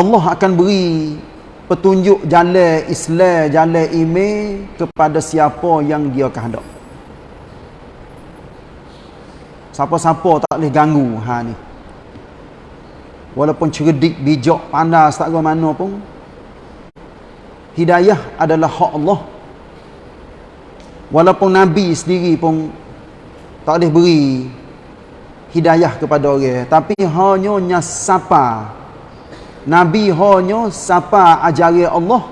Allah akan beri petunjuk jalan Islam, jalan iman kepada siapa yang dia kehendak. Siapa-siapa tak boleh ganggu ha ni. Walaupun cerdik, bijak, pandai tak mana pun hidayah adalah hak Allah. Walaupun nabi sendiri pun tak boleh beri hidayah kepada orang, tapi hanya siapa Nabi hanya siapa ajari Allah.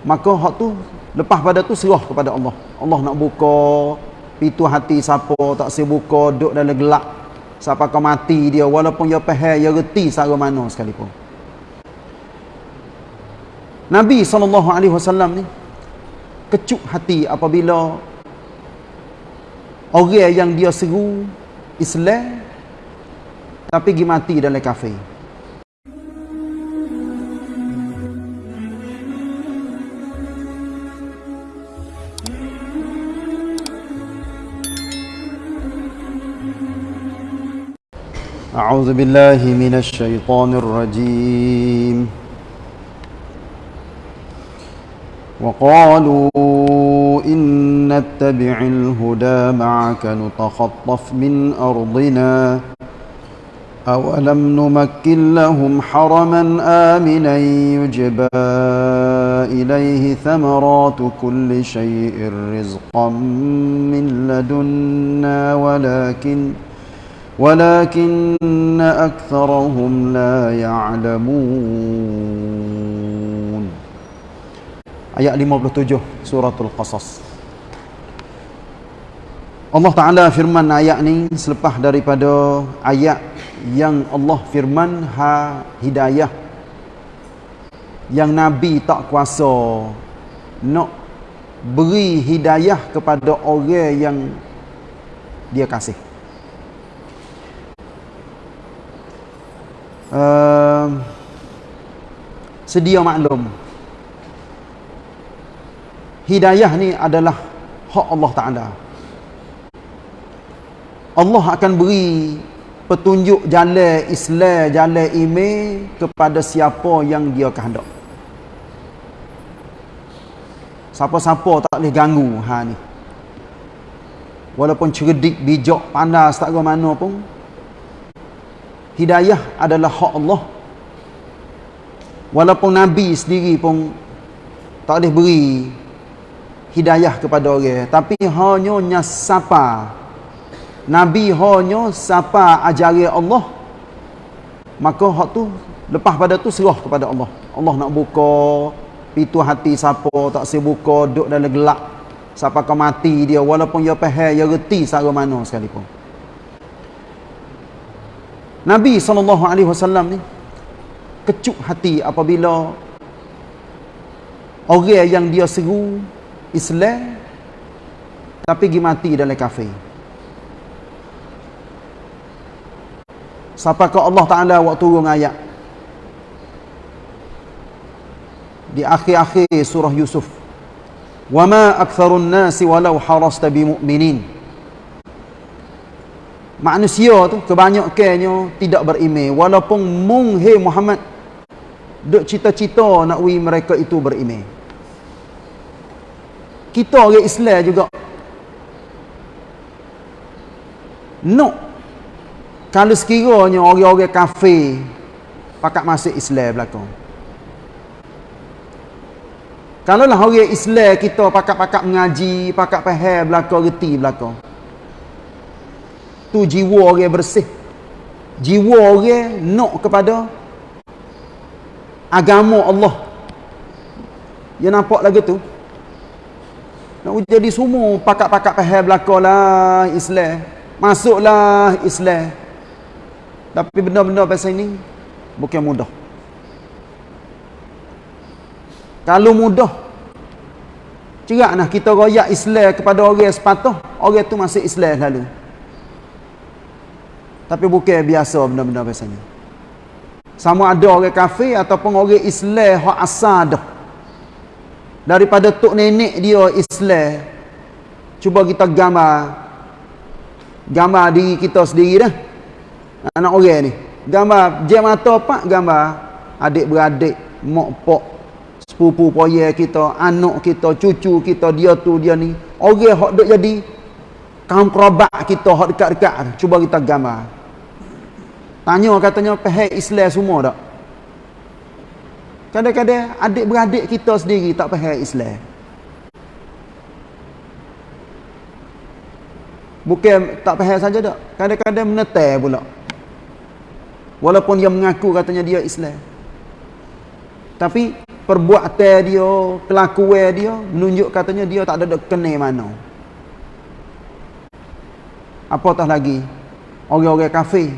Maka hak tu lepas pada tu serah kepada Allah. Allah nak buka pintu hati siapa tak saya buka duduk dalam gelap siapa kau mati dia walaupun dia faham dia reti sara mana sekalipun. Nabi SAW ni kecuk hati apabila orang yang dia seru Islam tapi pergi mati dalam kafir أعوذ بالله من الشيطان الرجيم. وقالوا إن نتبع الهدى معك نتخطف من أرضنا. أولم نمكن لهم حرما آمنا يجبى إليه ثمرات كل شيء رزقا من لدنا ولكن ۖ ولكن أكثرهم لا يعلمون Ayat 57 Suratul Qasas Allah Ta'ala firman ayat ni Selepas daripada ayat Yang Allah firman Ha hidayah Yang Nabi tak kuasa Nak Beri hidayah kepada orang yang Dia kasih Uh, sedia maklum. Hidayah ni adalah hak Allah Ta'ala. Allah akan beri petunjuk jalan Islam, jalan iman kepada siapa yang dia kehendak. Siapa-siapa tak boleh ganggu ha ni. Walaupun cerdik, bijak, pandai tak ke mana pun hidayah adalah hak Allah. Walaupun Nabi sendiri pun tak boleh beri hidayah kepada orang tapi hanya siapa Nabi hanya siapa ajari Allah maka hak tu lepas pada tu serah kepada Allah. Allah nak buka pintu hati siapa tak saya buka duduk dalam gelap siapa kau mati dia. Walaupun dia faham dia reti sara mana sekalipun Nabi SAW ni kecuk hati apabila orang yang dia seru Islam tapi pergi mati dalam kafir. Siapakah Allah Ta'ala waktu turun ayat di akhir-akhir surah Yusuf وَمَا أَكْثَرُ النَّاسِ وَلَوْ حَرَصْتَ بِمُؤْمِنِينَ manusia tu kebanyakannya tidak beriman. Walaupun mung hey Muhammad duk cita-cita nak wi mereka itu beriman. Kita orang Islam juga no kalau sekiranya orang-orang kafir pakat masuk Islam belakang. Kalau lah orang Islam kita pakat-pakat mengaji pakat faham belakang reti belakang tu jiwa orang bersih. Jiwa orang nak kepada agama Allah. Dia nampak lagi tu. Nak jadi semua pakak-pakak pahal belakalah Islam. Masuklah Islam. Tapi benda-benda pasal ini bukan mudah. Kalau mudah cerak nak kita royak Islam kepada orang sepatah. Orang tu masih Islam lalu tapi bukan biasa benda-benda biasanya. Sama ada orang kafir ataupun orang Islam hak asal dah. Daripada tok nenek dia Islam. Cuba kita gambar gambar diri kita sendiri dah. Anak orang ni. Gambar je mata pak gambar adik-beradik, mak pok, sepupu poye kita, anak kita, cucu kita, dia tu, dia ni. Orang hok duk jadi kaum kerabat kita hok dekat-dekat cuba kita gambar. Tanya katanya pihak Islam semua tak? Kadang-kadang adik-beradik kita sendiri tak faham Islam. Bukan tak faham saja tak. Kadang-kadang menetai pula. Walaupun dia mengaku katanya dia Islam. Tapi perbuatan dia, kelakuan dia menunjuk katanya dia tak ada kena mana. Apatah lagi orang-orang kafir.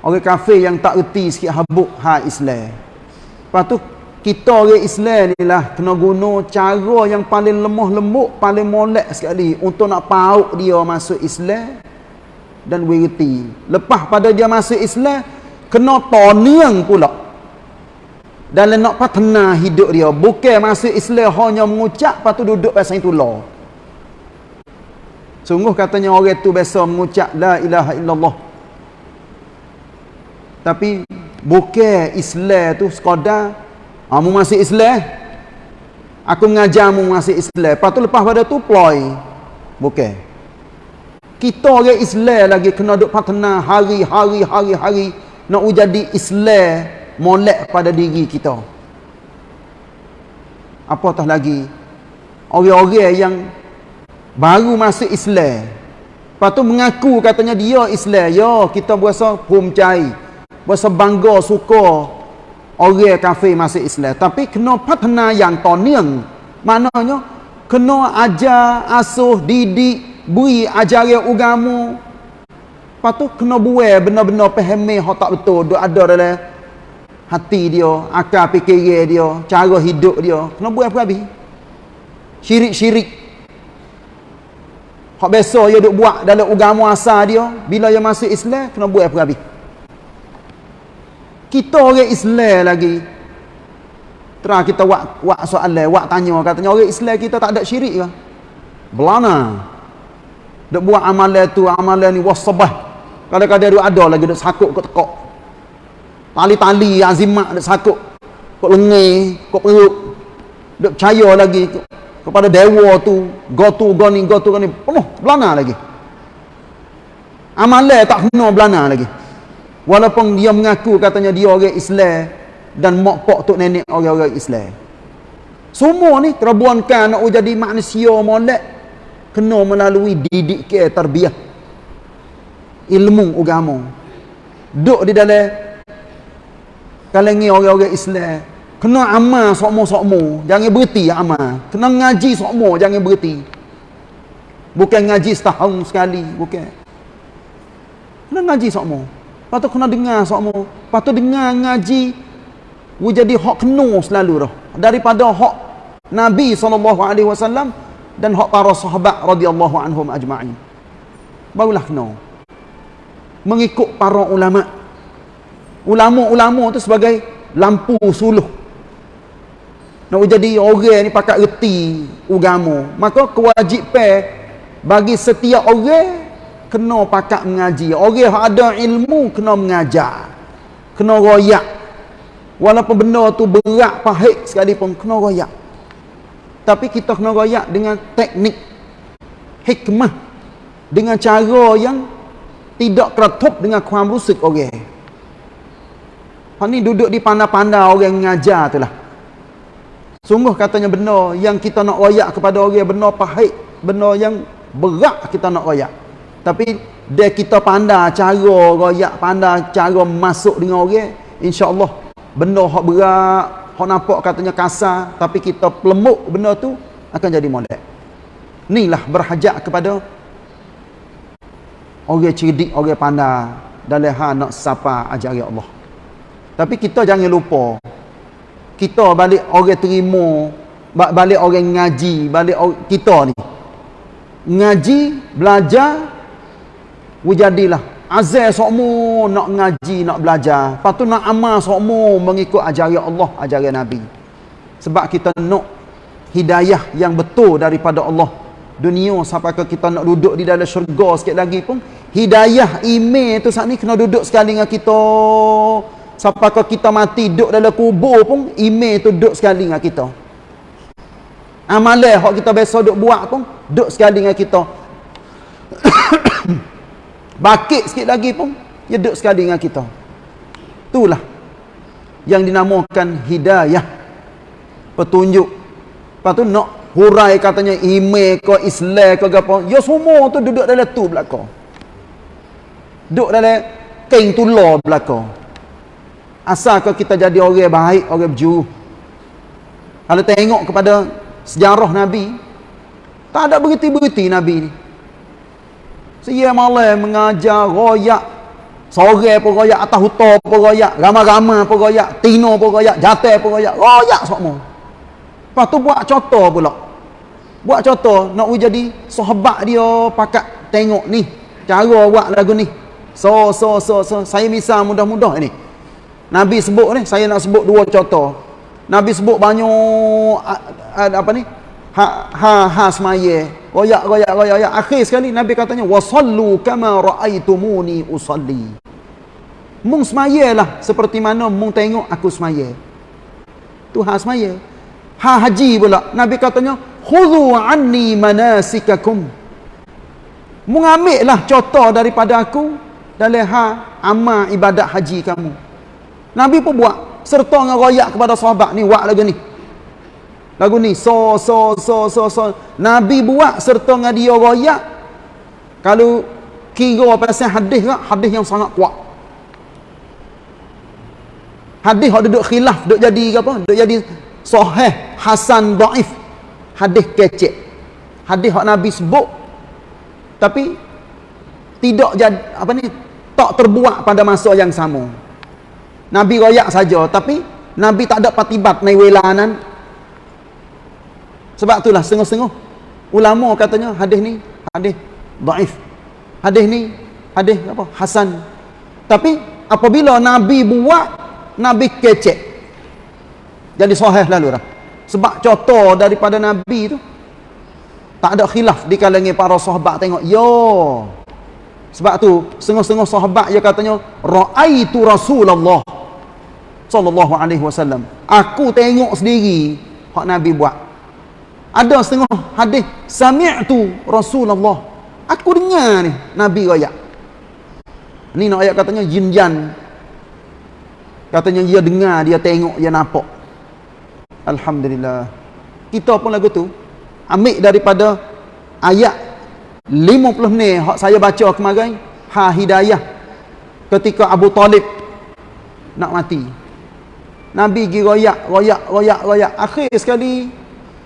Orang kafir yang tak reti sikit habuk ha Islam. Lepas tu kita orang Islam ni lah kena guna cara yang paling lemah lembut, paling molek sekali untuk nak pauk dia masuk Islam dan wirti. Lepas pada dia masuk Islam, kena toniang pula. Dan nak patena hidup dia. Bukan masuk Islam hanya mengucap, lepas tu duduk pasal itu lah. Sungguh katanya orang tu biasa mengucap La ilaha illallah. Tapi bukan Islam tu sekadar Kamu ah, masih Islam? Aku mengajar kamu masih Islam. Lepas tu lepas pada tu ploy. Bukan. Kita orang Islam lagi kena duk patna hari-hari hari-hari nak jadi Islam molek pada diri kita. Apatah lagi orang-orang yang baru masuk Islam. Lepas tu mengaku katanya dia Islam. Ya, kita berasa pum cai. Berasa bangga, suka orang kafir masuk Islam. Tapi kena patna yang toniang maknanya kena ajar asuh didik beri ajaran agama. Lepas tu kena buat benar-benar pahami hak tak betul. Duk ada dalam hati dia akal fikir dia cara hidup dia. Kena buat apa habis? Syirik-syirik hak biasa dia duk buat dalam agama asal dia bila dia masuk Islam kena buat apa habis kita orang Islam lagi. Terang kita buat buat soalan buat tanya. Katanya orang Islam kita tak ada syirik ke? Belana. Dok buat amalan tu amalan ni wasabah kadang-kadang dia ada lagi dok sakut kat tekak tali-tali azimat dok sakut kat lengan kat perut. Dok percaya lagi kepada dewa tu go tu go ni go tu ni penuh belana lagi amalan tak kena belana lagi Walaupun dia mengaku katanya dia orang Islam dan mak pak tok nenek orang-orang Islam. Semua ni terbuankan nak jadi manusia molek kena melalui didik ke tarbiyah ilmu agama. Duk di dalam kalangan orang-orang Islam kena amal sokmo-sokmo jangan berhenti amal kena ngaji sokmo jangan berhenti bukan ngaji setahun sekali bukan kena ngaji sokmo Lepas tu kena dengar semua. Lepas tu dengar ngaji. Dia jadi hak kena selalu dah. Daripada hak Nabi SAW dan hak para sahabat radhiyallahu anhum ajma'in. Barulah kena. Mengikut para ulama. Ulama-ulama tu sebagai lampu suluh. Nak jadi orang ni pakat reti agama. Maka kewajipan bagi setiap orang kena pakat mengaji. Orang yang ada ilmu kena mengajar kena royak. Walaupun benda tu berat pahit sekalipun kena royak. Tapi kita kena royak dengan teknik hikmah dengan cara yang tidak keretup dengan kuam rusuk orang. Ni duduk di pandai-pandai orang mengajar tu lah sungguh katanya benda yang kita nak royak kepada orang benda pahit benda yang berat kita nak royak tapi dia kita pandai cara royak, pandai cara masuk dengan orang, insya-Allah benda hak berat, hak nampak katanya kasar, tapi kita pelemuk benda tu akan jadi molek. Inilah berhajat kepada orang cerdik, orang pandai dalam hal nak sapa ajaran Allah. Tapi kita jangan lupa kita balik orang terima balik orang ngaji balik orang, kita ni ngaji belajar Wujadilah azal sokmu nak ngaji, nak belajar. Lepas tu nak amal sokmu mengikut ajaran Allah, ajaran Nabi. Sebab kita nak hidayah yang betul daripada Allah. Dunia sampai ke kita nak duduk di dalam syurga sikit lagi pun. Hidayah email tu saat ni kena duduk sekali dengan kita. Sampai kita mati duduk dalam kubur pun, email tu duduk sekali dengan kita. Amalan yang kita biasa duduk buat pun, duduk sekali dengan kita. Bakit sikit lagi pun, dia duduk sekali dengan kita. Itulah yang dinamakan hidayah. Petunjuk. Lepas tu nak hurai katanya email ke Islam ke apa. Ya semua tu duduk dalam tu belakang. Duduk dalam kain tular belakang. Asalkan kita jadi orang baik, orang berjuru. Kalau tengok kepada sejarah Nabi, tak ada berhenti-berhenti Nabi ni. Saya malah mengajar, royak, sore pun royak, atas hutan pun royak, ramai-ramai pun royak, tino pun royak, jatuh pun royak, royak semua. Lepas tu buat contoh pula. Buat contoh, nak jadi sahabat dia pakat tengok ni, cara buat lagu ni. So, so, so, so. Saya misal mudah-mudah ni. Nabi sebut ni, saya nak sebut dua contoh. Nabi sebut banyak apa ni? Ha ha ha semaya. Royak royak royak royak. Akhir sekali Nabi katanya wasallu kama raaitumuni usalli. Mung semayalah seperti mana mung tengok aku semaya. Tu ha semaya. Ha haji pula. Nabi katanya khudhu anni manasikakum. Mung ambillah contoh daripada aku dalam ha amal ibadat haji kamu. Nabi pun buat serta dengan royak kepada sahabat ni buat lagu ni. Lagu ni so so so so so Nabi buat serta dengan dia royak kalau kira pasal hadis kan hadis yang sangat kuat. Hadis hok duduk khilaf duduk jadi apa? Duduk jadi sahih hasan dhaif. Hadis kecek. Hadis hok Nabi sebut tapi tidak jadi apa ni tak terbuat pada masa yang sama. Nabi royak saja tapi Nabi tak ada patibat naik welanan sebab itulah setengah-setengah. Ulama katanya hadis ni hadis daif. Hadis ni hadis apa? Hasan. Tapi apabila Nabi buat Nabi kecek. Jadi sahih lalu dah. Sebab contoh daripada Nabi tu tak ada khilaf di kalangan para sahabat tengok yo. Sebab tu setengah-setengah sahabat dia katanya raaitu Rasulullah sallallahu alaihi wasallam. Aku tengok sendiri hak Nabi buat. Ada setengah hadis sami'tu Rasulullah. Aku dengar ni Nabi royak. Ni nak ayat katanya jin jan. Katanya dia dengar, dia tengok, dia nampak. Alhamdulillah. Kita pun lagu tu ambil daripada ayat 50 ni hak saya baca kemarin ha hidayah ketika Abu Talib nak mati Nabi pergi royak, royak, royak, royak. Akhir sekali,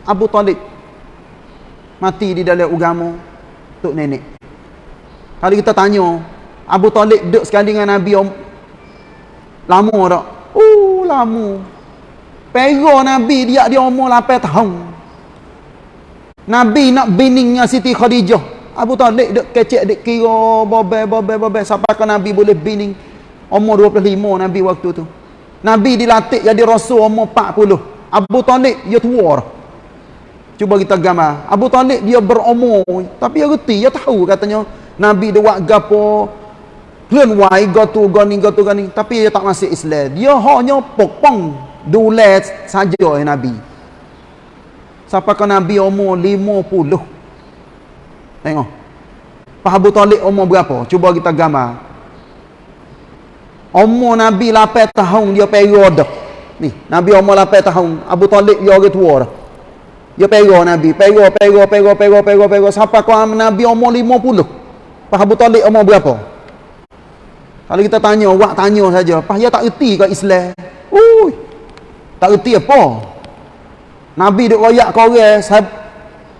Abu Talib mati di dalam ugamu Tok Nenek. Kalau kita tanya, Abu Talib duduk sekali dengan Nabi om, lama tak? Oh, lama. Pero Nabi dia dia umur 8 tahun. Nabi nak bining dengan Siti Khadijah. Abu Talib duduk kecek, duduk kira, bobe, bobe, bobe. Sampai ke Nabi boleh bining. Umur 25 Nabi waktu tu. Nabi dilatih jadi rasul umur 40. Abu Talib dia tua. Cuba kita gambar. Abu Talib dia berumur tapi dia reti, dia tahu katanya Nabi dia buat gapo Kelan wai gotu gani gotu gani tapi dia tak masuk Islam. Dia hanya pokpong dule saja ya Nabi. Sampai ke Nabi umur 50. Tengok. Pak Abu Talib umur berapa? Cuba kita gambar. Umur Nabi 8 tahun dia pera dah. Ni, Nabi umur 8 tahun. Abu Talib dia orang tua dah. Dia pera Nabi. Pera, pera, pera, pera, pera, pera. Sampai kau Nabi umur 50. Pak Abu Talib umur berapa? Kalau kita tanya, awak tanya saja. Pak dia tak erti ke Islam? Ui. Tak erti apa? Nabi duk royak kau orang.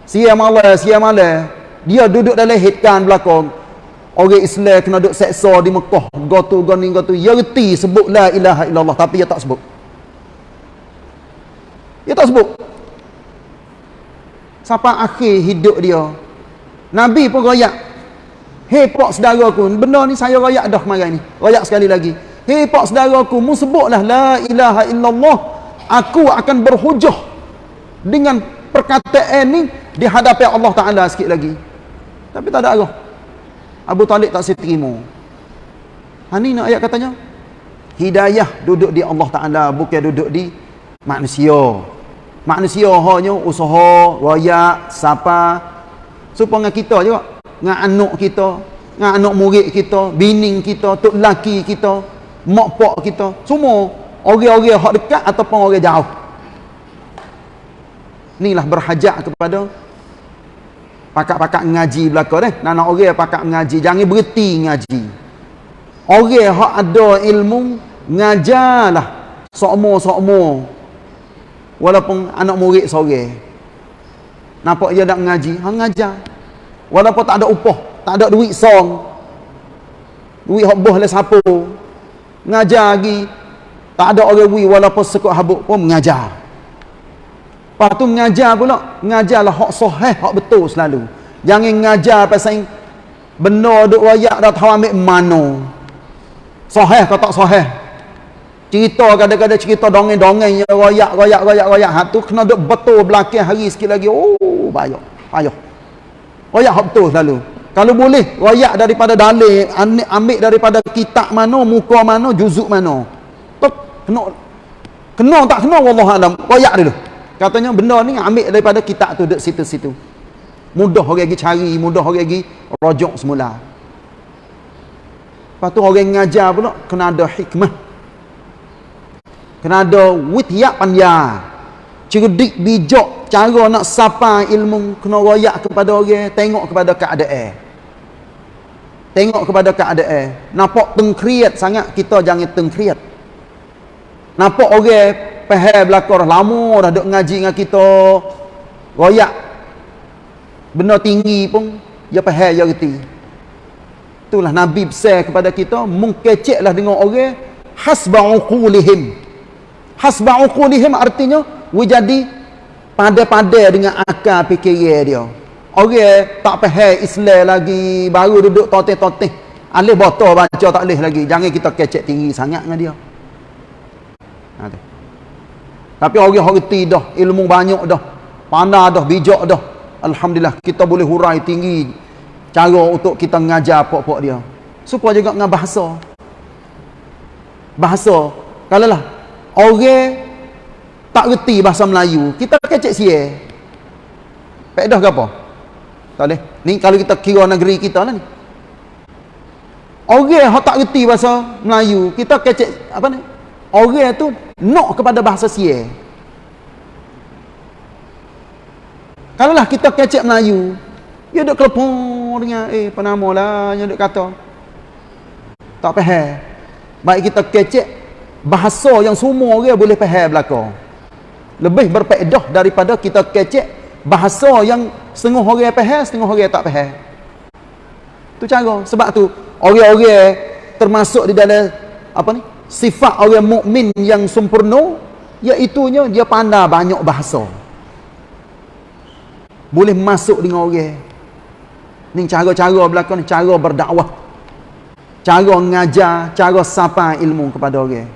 Siya malah, siya malah. Dia duduk dalam hitkan belakang. Orang Islam kena duduk seksa di Mekah. Gotu, gani, gotu. Ya reti sebut la ilaha illallah. Tapi dia tak sebut. Dia tak sebut. Sampai akhir hidup dia. Nabi pun rayak. Hei pak saudara aku. Benda ni saya rayak dah kemarin ni. Rayak sekali lagi. Hei pak saudara aku. Mu sebutlah la ilaha illallah. Aku akan berhujah. Dengan perkataan ni. Di hadapan Allah Ta'ala sikit lagi. Tapi tak ada arah. Abu Talib tak saya terima. Ha ni nak ayat katanya. hidayah duduk di Allah Taala bukan duduk di manusia manusia hanya usaha royak siapa supaya kita juga dengan anak kita dengan anak murid kita bini kita tok laki kita mak pak kita semua orang-orang hak dekat ataupun orang jauh inilah berhajat kepada pakak-pakak ngaji belaka deh. Nak orang pakak ngaji jangan berhenti ngaji. Orang hak ada ilmu ngajarlah. Sokmo-sokmo. Walaupun anak murid sore. Nampak dia nak ngaji hang ngajar. Walaupun tak ada upah tak ada duit song. Duit hak boh le siapa ngajar lagi. Tak ada orang wi walaupun sekut habuk pun mengajar lepas tu mengajar pula. Mengajarlah hak sahih hak betul selalu. Jangan ngajar pasal benda duk wayak dah tahu ambil mana. Sahih ke tak sahih cerita kadang-kadang cerita dongeng-dongeng yang royak royak royak royak. Ha tu kena duk betul belakang hari sikit lagi. Oh payah payah. Royak betul selalu. Kalau boleh royak daripada dalil ambil daripada kitab mana muka mana juzuk mana. Tok kena kena tak kena wallah alam. Royak dulu katanya benda ni ambil daripada kitab tu dek situ-situ. Mudah orang lagi cari mudah orang lagi rojok semula. Lepas tu orang ngajar pula kena ada hikmah. Kena ada witiak pandai cerdik bijak cara nak sapa ilmu kena royak kepada orang tengok kepada keadaan. Tengok kepada keadaan. Nampak tengkriat sangat kita jangan tengkriat. Nampak orang pahal belakang lama dah duk ngaji dengan kita. Royak. Benda tinggi pun dia pahal dia reti. Itulah nabi besar kepada kita mengkeceklah dengan orang hasba'uqulihim hasba uqulihim artinya we jadi pada-pada dengan akal fikiran dia. Orang tak faham Islam lagi baru duduk toteh-toteh. Alih botol baca tak alih lagi. Jangan kita kecek tinggi sangat dengan dia. Ha, tapi orang reti dah ilmu banyak dah pandai dah bijak dah. Alhamdulillah kita boleh hurai tinggi cara untuk kita mengajar pok-pok dia. Supaya juga dengan bahasa. Bahasa kalau lah orang tak reti bahasa Melayu kita kecek sia pedah ke apa? Tak boleh. Ni kalau kita kira negeri kita lah ni. Orang yang tak reti bahasa Melayu kita kecek apa ni orang tu nak kepada bahasa sia kalau lah kita kecek Melayu dia duk kelepon dengan eh penama lah? Yang duk kata. Tak faham baik kita kecek bahasa yang semua orang boleh faham belaka. Lebih berfaedah daripada kita kecek bahasa yang setengah orang faham setengah orang tak faham tu cara. Sebab tu orang-orang termasuk di dalam apa ni sifat orang mukmin yang sempurna iaitu dia pandai banyak bahasa boleh masuk dengan orang ni cara-cara belakang cara berdakwah cara mengajar cara sapa ilmu kepada orang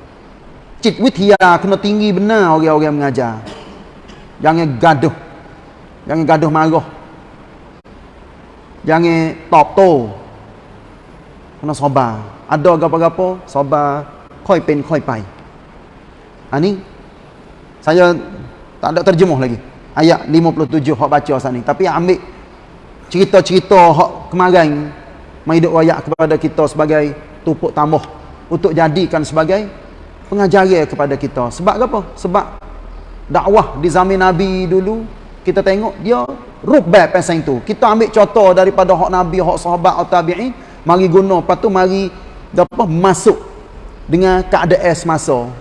Cik witia kena tinggi benar orang-orang mengajar. Jangan gaduh. Jangan gaduh marah. Jangan top to. Kena sabar. Ada apa-apa, sabar. Koi pen, koi pai. Ha ni, saya tak ada terjemuh lagi. Ayat 57 hak baca saat ni. Tapi ambil cerita-cerita hak kemarin. Menghidup rakyat kepada kita sebagai tupuk tambah. Untuk jadikan sebagai pengajaran kepada kita. Sebab apa? Sebab dakwah di zaman Nabi dulu, kita tengok dia rubah pasal itu. Kita ambil contoh daripada hak Nabi, hak sahabat atau tabi'in, mari guna, lepas tu mari apa, masuk dengan keadaan semasa.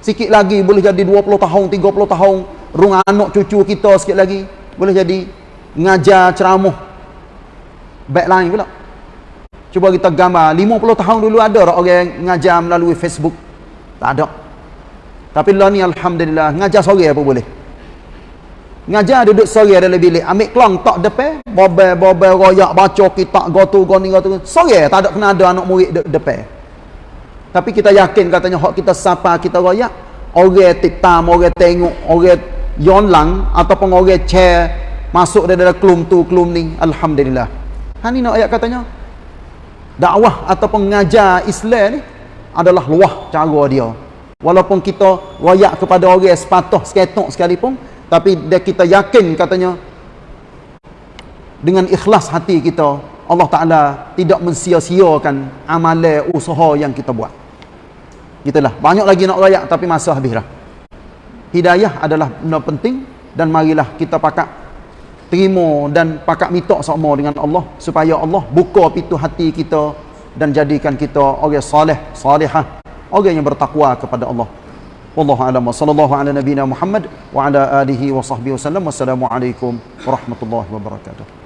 Sikit lagi boleh jadi 20 tahun, 30 tahun, rung anak cucu kita sikit lagi, boleh jadi ngajar ceramah baik lain pula. Cuba kita gambar, 50 tahun dulu ada orang ngajar melalui Facebook, tak ada. Tapi lah ni Alhamdulillah. Ngajar sore apa boleh. Ngajar duduk sore dalam bilik. Ambil kelang tak depan. Bobel, bobel, royak, baca kitab, gotu, goni, gotu. Sore tak ada kena ada anak murid de depan. Tapi kita yakin katanya hak kita sapa kita royak. Orang titam, orang tengok, orang yonlang ataupun orang chair masuk dalam kelum tu, kelum ni. Alhamdulillah. Ha ni nak ayat katanya. Dakwah ataupun ngajar Islam ni adalah luah cara dia walaupun kita royak kepada orang sepatah seketok sekalipun tapi dia kita yakin katanya dengan ikhlas hati kita Allah Ta'ala tidak mensia-siakan amalan usaha yang kita buat. Itulah banyak lagi nak royak tapi masa habis dah hidayah adalah benda penting dan marilah kita pakat terima dan pakat minta sama dengan Allah supaya Allah buka pintu hati kita dan jadikan kita orang soleh salihah orang yang bertakwa kepada Allah. Wallahu alam. Wa sallallahu ala nabiyina Muhammad wa ala alihi wa sahbihi wasallam wassalamu alaikum warahmatullahi wabarakatuh